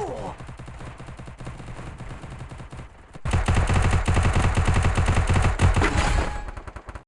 Oh!